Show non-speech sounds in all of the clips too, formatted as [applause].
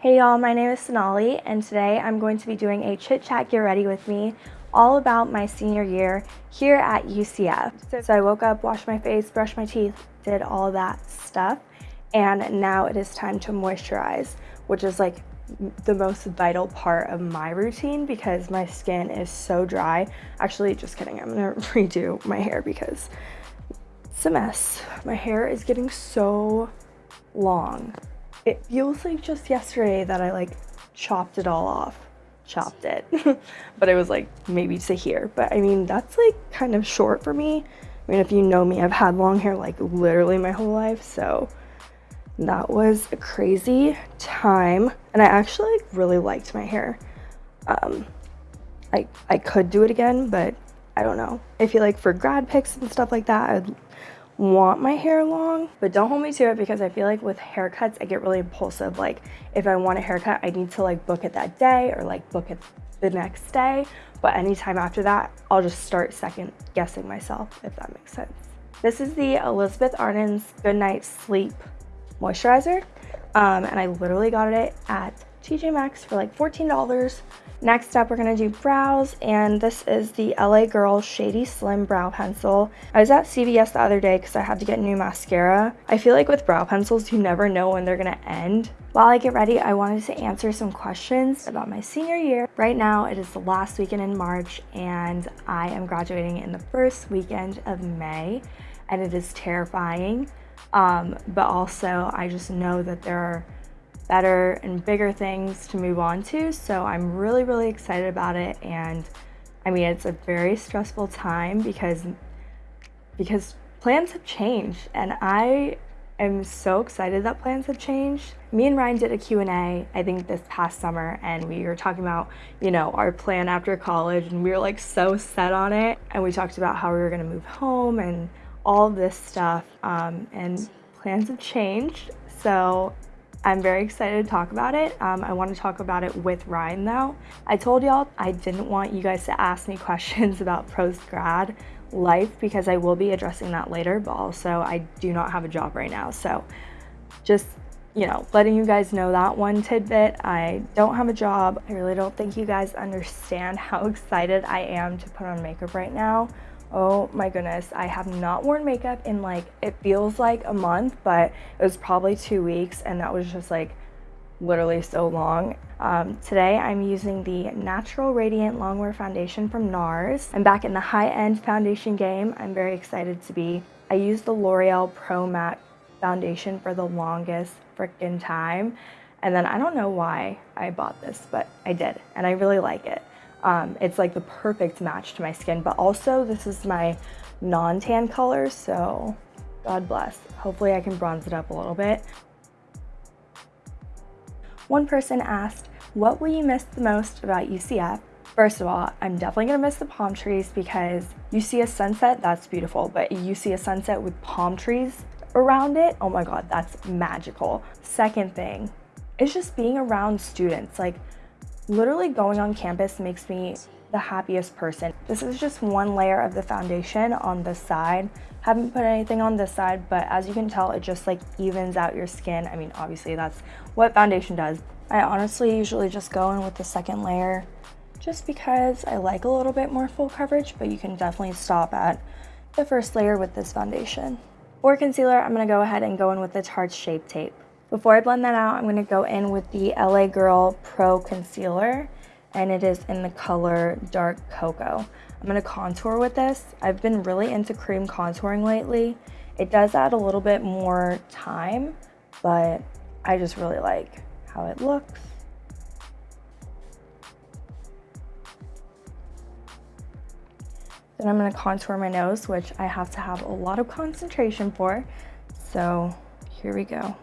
Hey y'all, my name is Sonali and today I'm going to be doing a chit chat get ready with me all about my senior year here at UCF. So I woke up, washed my face, brushed my teeth, did all that stuff and now it is time to moisturize which is like the most vital part of my routine because my skin is so dry. Actually, just kidding, I'm gonna [laughs] redo my hair because it's a mess. My hair is getting so long it feels like just yesterday that I like chopped it all off. Chopped it. [laughs] but it was like maybe to here. But I mean, that's like kind of short for me. I mean, if you know me, I've had long hair like literally my whole life. So that was a crazy time. And I actually like, really liked my hair. Um, I, I could do it again, but I don't know. I feel like for grad pics and stuff like that, I'd want my hair long, but don't hold me to it because I feel like with haircuts, I get really impulsive. Like if I want a haircut, I need to like book it that day or like book it the next day. But anytime after that, I'll just start second guessing myself, if that makes sense. This is the Elizabeth Arden's Good Night Sleep Moisturizer. Um, and I literally got it at TJ Maxx for like $14. Next up, we're gonna do brows, and this is the LA Girl Shady Slim Brow Pencil. I was at CVS the other day because I had to get new mascara. I feel like with brow pencils, you never know when they're gonna end. While I get ready, I wanted to answer some questions about my senior year. Right now, it is the last weekend in March, and I am graduating in the first weekend of May, and it is terrifying. Um, but also, I just know that there are better and bigger things to move on to. So I'm really, really excited about it. And I mean, it's a very stressful time because, because plans have changed and I am so excited that plans have changed. Me and Ryan did a Q&A, I think this past summer, and we were talking about, you know, our plan after college, and we were like so set on it. And we talked about how we were gonna move home and all this stuff, um, and plans have changed. So I'm very excited to talk about it. Um, I want to talk about it with Ryan though. I told y'all I didn't want you guys to ask me [laughs] questions about post-grad life because I will be addressing that later, but also I do not have a job right now. So just, you know, letting you guys know that one tidbit. I don't have a job. I really don't think you guys understand [laughs] how excited I am to put on makeup right now. Oh my goodness, I have not worn makeup in like, it feels like a month, but it was probably two weeks and that was just like literally so long. Um, today I'm using the Natural Radiant Longwear Foundation from NARS. I'm back in the high-end foundation game. I'm very excited to be. I used the L'Oreal Pro Matte foundation for the longest freaking time. And then I don't know why I bought this, but I did, and I really like it. Um, it's like the perfect match to my skin, but also this is my non-tan color, so God bless. Hopefully I can bronze it up a little bit. One person asked, what will you miss the most about UCF? First of all, I'm definitely gonna miss the palm trees because you see a sunset, that's beautiful, but you see a sunset with palm trees around it, oh my God, that's magical. Second thing, is just being around students. Like Literally going on campus makes me the happiest person. This is just one layer of the foundation on this side. Haven't put anything on this side, but as you can tell, it just like evens out your skin. I mean, obviously that's what foundation does. I honestly usually just go in with the second layer just because I like a little bit more full coverage, but you can definitely stop at the first layer with this foundation. For concealer, I'm gonna go ahead and go in with the Tarte Shape Tape. Before I blend that out, I'm going to go in with the LA Girl Pro Concealer, and it is in the color Dark Cocoa. I'm going to contour with this. I've been really into cream contouring lately. It does add a little bit more time, but I just really like how it looks. Then I'm going to contour my nose, which I have to have a lot of concentration for. So here we go.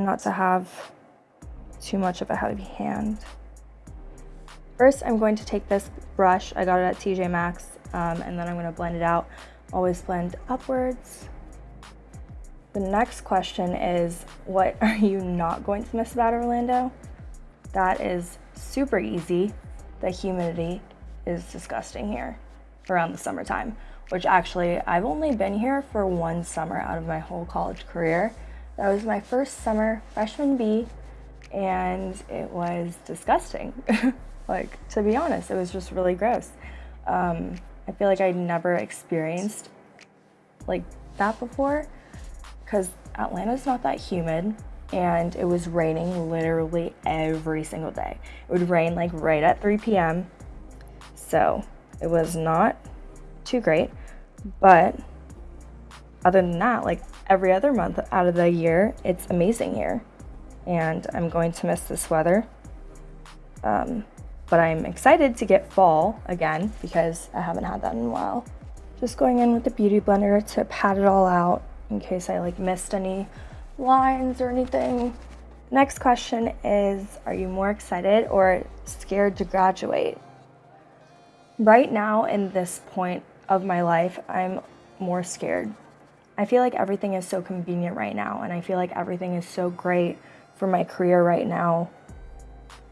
Not to have too much of a heavy hand. First, I'm going to take this brush. I got it at TJ Maxx, um, and then I'm going to blend it out. Always blend upwards. The next question is, what [laughs] are you not going to miss about Orlando? That is super easy. The humidity is disgusting here around the summertime. which actually I've only been here for one summer out of my whole college career. That was my first summer, freshman B, and it was disgusting. [laughs] like, to be honest, it was just really gross. Um, I feel like I'd never experienced like that before because Atlanta's not that humid and it was raining literally every single day. It would rain like right at 3 p.m. So it was not too great, but other than that, like every other month out of the year, it's amazing here. And I'm going to miss this weather. Um, but I'm excited to get fall again because I haven't had that in a while. Just going in with the Beauty Blender to pat it all out in case I like missed any lines or anything. Next question is, are you more excited or scared to graduate? Right now, in this point of my life, I'm more scared. I feel like everything is so convenient right now, and I feel like everything is so great for my career right now.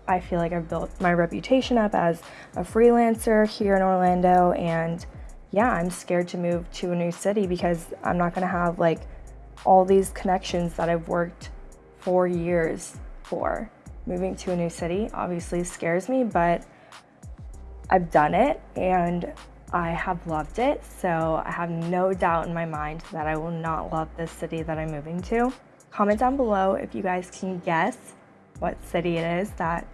I feel like I've built my reputation up as a freelancer here in Orlando, and yeah, I'm scared to move to a new city because I'm not gonna have like all these connections that I've worked four years for. Moving to a new city obviously scares me, but I've done it and I have loved it. So I have no doubt in my mind that I will not love this city that I'm moving to. Comment down below if you guys can guess what city it is that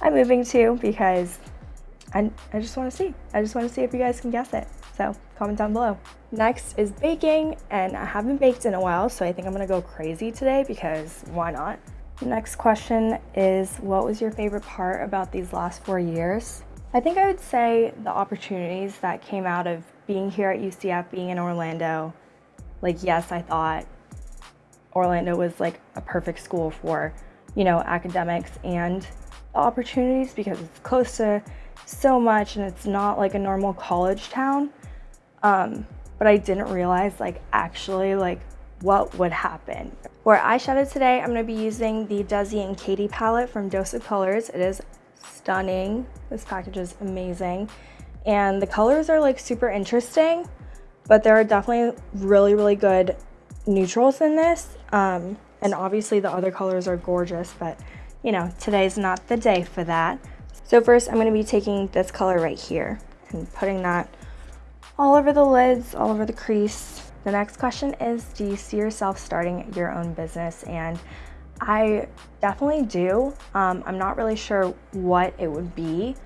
I'm moving to because I, I just want to see. I just want to see if you guys can guess it. So comment down below. Next is baking and I haven't baked in a while so I think I'm gonna go crazy today because why not? Next question is what was your favorite part about these last four years? I think I would say the opportunities that came out of being here at UCF, being in Orlando. Like, yes, I thought Orlando was like a perfect school for, you know, academics and opportunities because it's close to so much and it's not like a normal college town. Um, but I didn't realize like actually like what would happen. For eyeshadow today, I'm gonna be using the Desi and Katy palette from Dose of Colors. It is stunning. This package is amazing. And the colors are like super interesting, but there are definitely really, really good neutrals in this. Um, and obviously the other colors are gorgeous, but you know, today's not the day for that. So first I'm gonna be taking this color right here and putting that all over the lids, all over the crease. The next question is, do you see yourself starting your own business? And I definitely do. Um, I'm not really sure what it would be.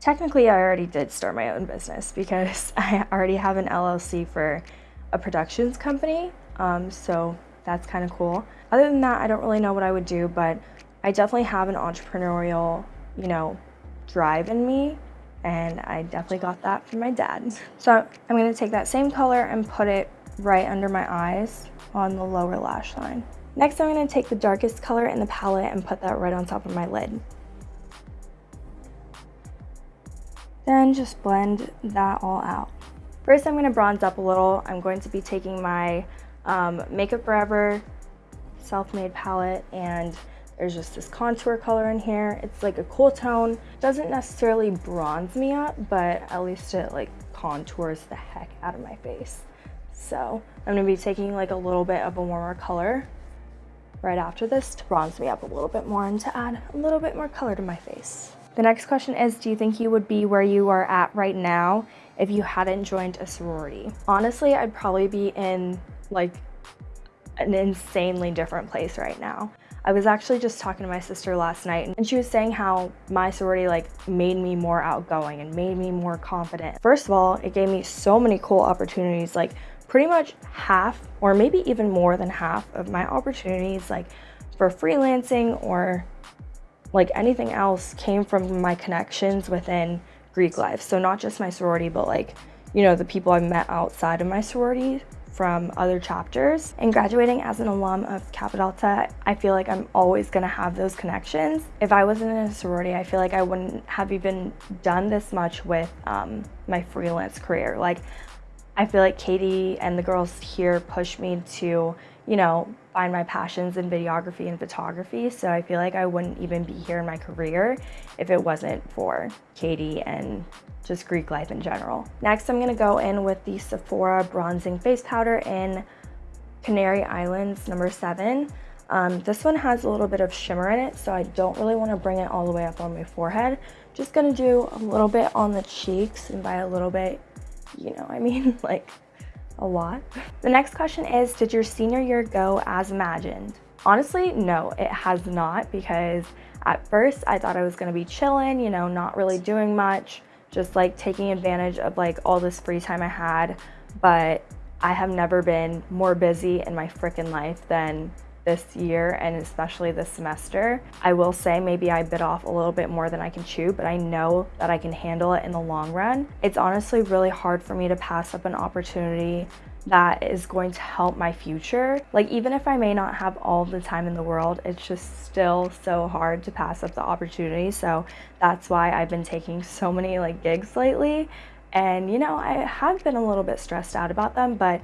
Technically, I already did start my own business because [laughs] I already have an LLC for a productions company. Um, so that's kind of cool. Other than that, I don't really know what I would do, but I definitely have an entrepreneurial, you know, drive in me and I definitely got that from my dad. [laughs] So I'm gonna take that same color and put it right under my eyes on the lower lash line. Next, I'm gonna take the darkest color in the palette and put that right on top of my lid. Then just blend that all out. First, I'm gonna bronze up a little. I'm going to be taking my um, Makeup Forever self-made palette and there's just this contour color in here. It's like a cool tone. Doesn't necessarily bronze me up, but at least it like contours the heck out of my face. So I'm gonna be taking like a little bit of a warmer color right after this to bronze me up a little bit more and to add a little bit more color to my face. The next question is, do you think you would be where you are at right now if you hadn't joined a sorority? Honestly, I'd probably be in like an insanely different place right now. I was actually just talking to my sister last night and she was saying how my sorority like made me more outgoing and made me more confident. First of all, it gave me so many cool opportunities like pretty much half or maybe even more than half of my opportunities like for freelancing or like anything else came from my connections within Greek life. So not just my sorority, but like, you know, the people I met outside of my sorority from other chapters. And graduating as an alum of Kappa Delta, I feel like I'm always gonna have those connections. If I wasn't in a sorority, I feel like I wouldn't have even done this much with um, my freelance career. Like, I feel like Katie and the girls here pushed me to, you know, find my passions in videography and photography. So I feel like I wouldn't even be here in my career if it wasn't for Katie and just Greek life in general. Next, I'm gonna go in with the Sephora Bronzing Face Powder in Canary Islands number seven. Um, this one has a little bit of shimmer in it, so I don't really want to bring it all the way up on my forehead. Just gonna do a little bit on the cheeks, and by a little bit, you know, I mean [laughs] like a lot. The next question is, did your senior year go as imagined? Honestly, no, it has not because at first I thought I was gonna be chilling, you know, not really doing much, just like taking advantage of like all this free time I had. But I have never been more busy in my freaking life than this year and especially this semester. I will say maybe I bit off a little bit more than I can chew, but I know that I can handle it in the long run. It's honestly really hard for me to pass up an opportunity that is going to help my future. Like even if I may not have all the time in the world, it's just still so hard to pass up the opportunity. So that's why I've been taking so many like gigs lately. And you know, I have been a little bit stressed out about them, but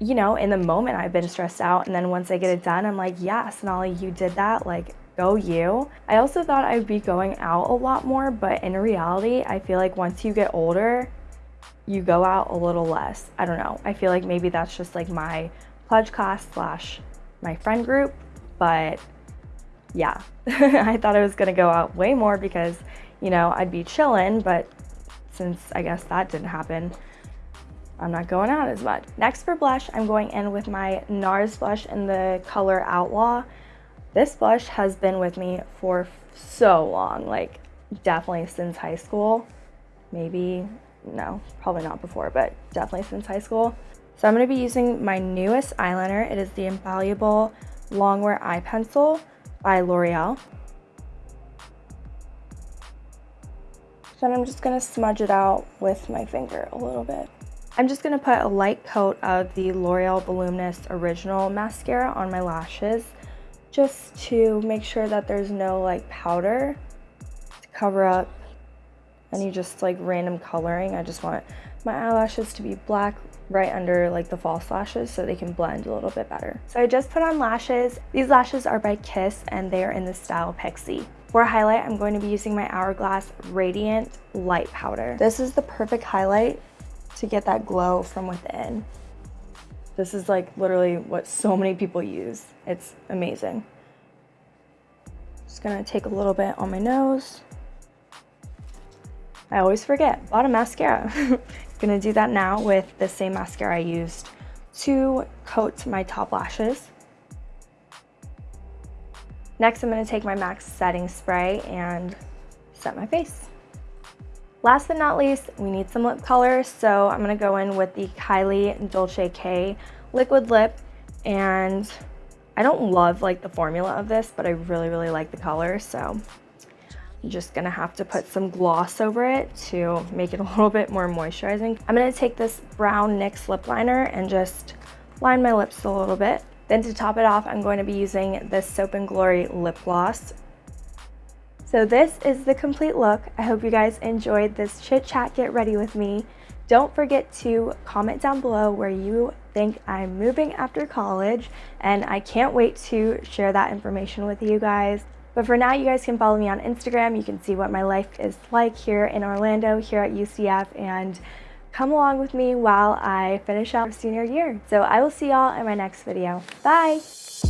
you know, in the moment I've been stressed out. And then once I get it done, I'm like, yes, Nolly, you did that. Like, go you. I also thought I'd be going out a lot more, but in reality, I feel like once you get older, you go out a little less. I don't know. I feel like maybe that's just like my pledge class slash my friend group, but yeah, [laughs] I thought I was gonna go out way more because, you know, I'd be chilling, but since I guess that didn't happen, I'm not going out as much. Next for blush, I'm going in with my NARS blush in the color Outlaw. This blush has been with me for so long, like definitely since high school. Maybe, no, probably not before, but definitely since high school. So I'm gonna be using my newest eyeliner. It is the Infallible Longwear Eye Pencil by L'Oreal. So I'm just gonna smudge it out with my finger a little bit. I'm just going to put a light coat of the L'Oreal Voluminous Original Mascara on my lashes just to make sure that there's no like powder to cover up any just like random coloring. I just want my eyelashes to be black right under like the false lashes so they can blend a little bit better. So I just put on lashes. These lashes are by Kiss and they are in the style Pixie. For highlight, I'm going to be using my Hourglass Radiant Light Powder. This is the perfect highlight to get that glow from within. This is like literally what so many people use. It's amazing. Just gonna take a little bit on my nose. I always forget, a lot of mascara. [laughs] gonna do that now with the same mascara I used to coat my top lashes. Next, I'm gonna take my MAC setting spray and set my face. Last but not least, we need some lip color. So I'm gonna go in with the Kylie Dolce K liquid lip. And I don't love like the formula of this, but I really, really like the color. So I'm just gonna have to put some gloss over it to make it a [laughs] little bit more moisturizing. I'm gonna take this brown NYX lip liner and just line my lips a little bit. Then to top it off, I'm going to be using this Soap & Glory lip gloss so this is the complete look. I hope you guys enjoyed this chit chat get ready with me. Don't forget to comment down below where you think I'm moving after college and I can't wait to share that information with you guys. But for now, you guys can follow me on Instagram. You can see what my life is like here in Orlando, here at UCF, and come along with me while I finish out senior year. So I will see y'all in my next video. Bye!